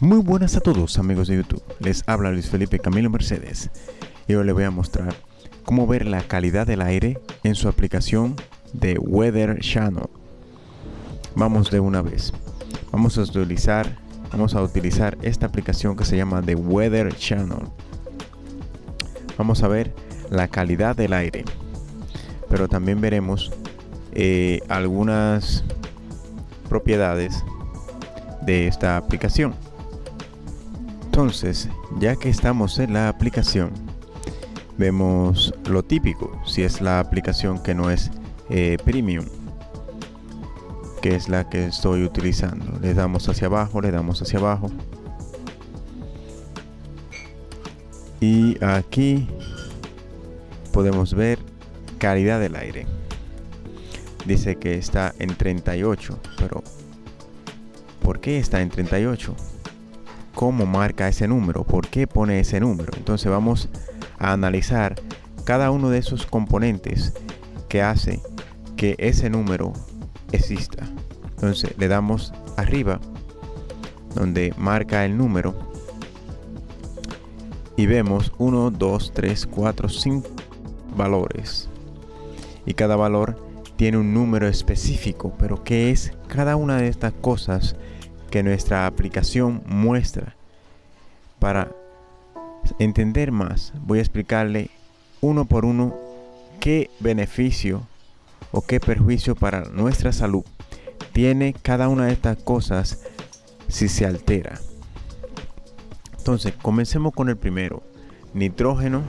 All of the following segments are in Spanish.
Muy buenas a todos amigos de YouTube, les habla Luis Felipe Camilo Mercedes y hoy les voy a mostrar cómo ver la calidad del aire en su aplicación de Weather Channel. Vamos de una vez, vamos a utilizar, vamos a utilizar esta aplicación que se llama The Weather Channel. Vamos a ver la calidad del aire, pero también veremos eh, algunas propiedades de esta aplicación. Entonces, ya que estamos en la aplicación, vemos lo típico, si es la aplicación que no es eh, premium, que es la que estoy utilizando. Le damos hacia abajo, le damos hacia abajo. Y aquí podemos ver calidad del aire. Dice que está en 38, pero ¿por qué está en 38? ¿Cómo marca ese número? ¿Por qué pone ese número? Entonces vamos a analizar cada uno de esos componentes que hace que ese número exista. Entonces le damos arriba donde marca el número y vemos 1, 2, 3, 4, 5 valores. Y cada valor tiene un número específico, pero ¿qué es cada una de estas cosas que nuestra aplicación muestra? Para entender más, voy a explicarle uno por uno qué beneficio o qué perjuicio para nuestra salud tiene cada una de estas cosas si se altera. Entonces, comencemos con el primero. Nitrógeno,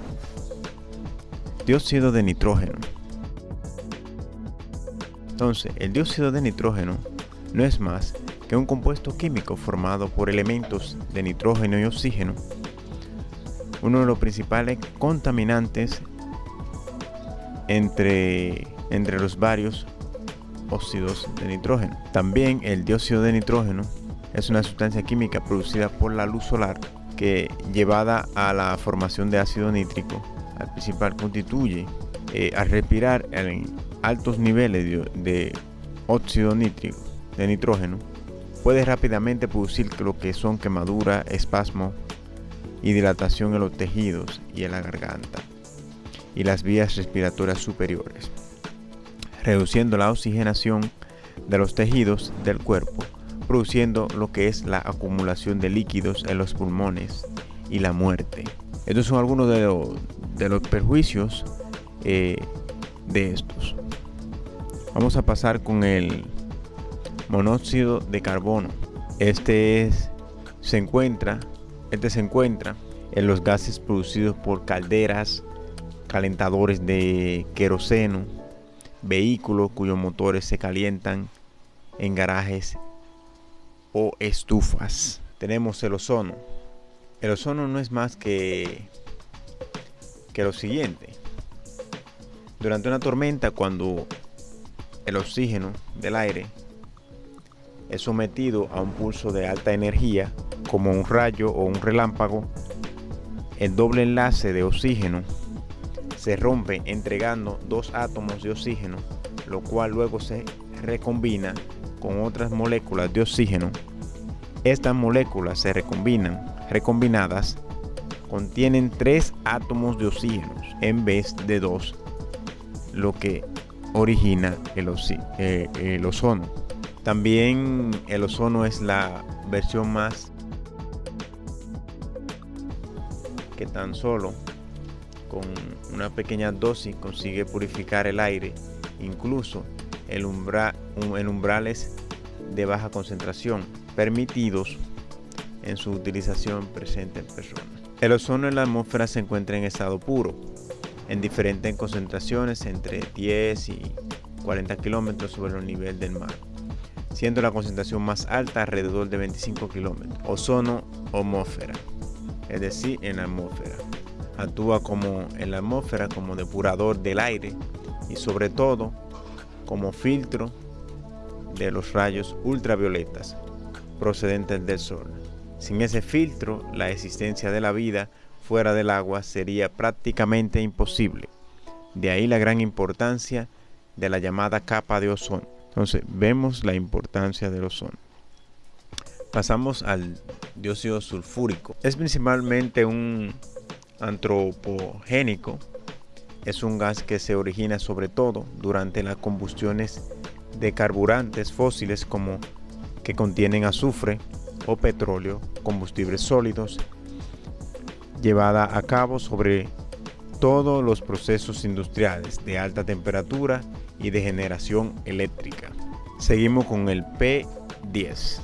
dióxido de nitrógeno. Entonces, el dióxido de nitrógeno no es más que un compuesto químico formado por elementos de nitrógeno y oxígeno, uno de los principales contaminantes entre, entre los varios óxidos de nitrógeno. También el dióxido de nitrógeno es una sustancia química producida por la luz solar que llevada a la formación de ácido nítrico al principal constituye eh, al respirar en altos niveles de óxido nítrico de nitrógeno puede rápidamente producir lo que son quemadura, espasmo y dilatación en los tejidos y en la garganta y las vías respiratorias superiores reduciendo la oxigenación de los tejidos del cuerpo, produciendo lo que es la acumulación de líquidos en los pulmones y la muerte. Estos son algunos de, los perjuicios eh, de estos. Vamos a pasar con el monóxido de carbono. Este es, se encuentra, este se encuentra en los gases producidos por calderas, calentadores de queroseno, vehículos cuyos motores se calientan en garajes o estufas. Tenemos el ozono. El ozono no es más que, que lo siguiente. Durante una tormenta, cuando el oxígeno del aire es sometido a un pulso de alta energía, como un rayo o un relámpago, el doble enlace de oxígeno se rompe entregando dos átomos de oxígeno, lo cual luego se recombina con otras moléculas de oxígeno. Estas moléculas se recombinan, recombinadas, contienen tres átomos de oxígeno en vez de dos, lo que origina el, eh, el ozono. También el ozono es la versión más que tan solo con una pequeña dosis consigue purificar el aire, incluso el en umbrales de baja concentración, permitidos en su utilización presente en personas. El ozono en la atmósfera se encuentra en estado puro, en diferentes concentraciones entre 10 y 40 kilómetros sobre el nivel del mar, siendo la concentración más alta alrededor de 25 kilómetros. Ozono atmósfera, es decir, en la atmósfera actúa como en la atmósfera como depurador del aire y sobre todo como filtro de los rayos ultravioletas procedentes del sol. Sin ese filtro, la existencia de la vida fuera del agua sería prácticamente imposible. De ahí la gran importancia de la llamada capa de ozono. Entonces, vemos la importancia del ozono. Pasamos al dióxido sulfúrico. Es principalmente un antropogénico. Es un gas que se origina sobre todo durante las combustiones de carburantes fósiles como que contienen azufre o petróleo, combustibles sólidos, llevada a cabo sobre todos los procesos industriales de alta temperatura y de generación eléctrica. Seguimos con el P10.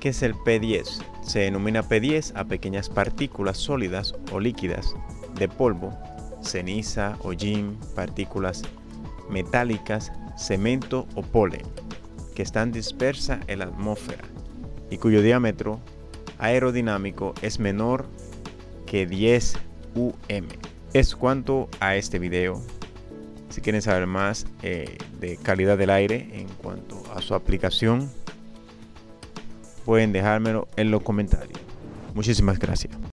¿Qué es el P10? Se denomina P10 a pequeñas partículas sólidas o líquidas de polvo, ceniza, hollín, partículas metálicas, cemento o polen, que están dispersas en la atmósfera y cuyo diámetro aerodinámico es menor que 10 UM. Es cuanto a este video. Si quieren saber más eh, de calidad del aire en cuanto a su aplicación, pueden dejármelo en los comentarios. Muchísimas gracias.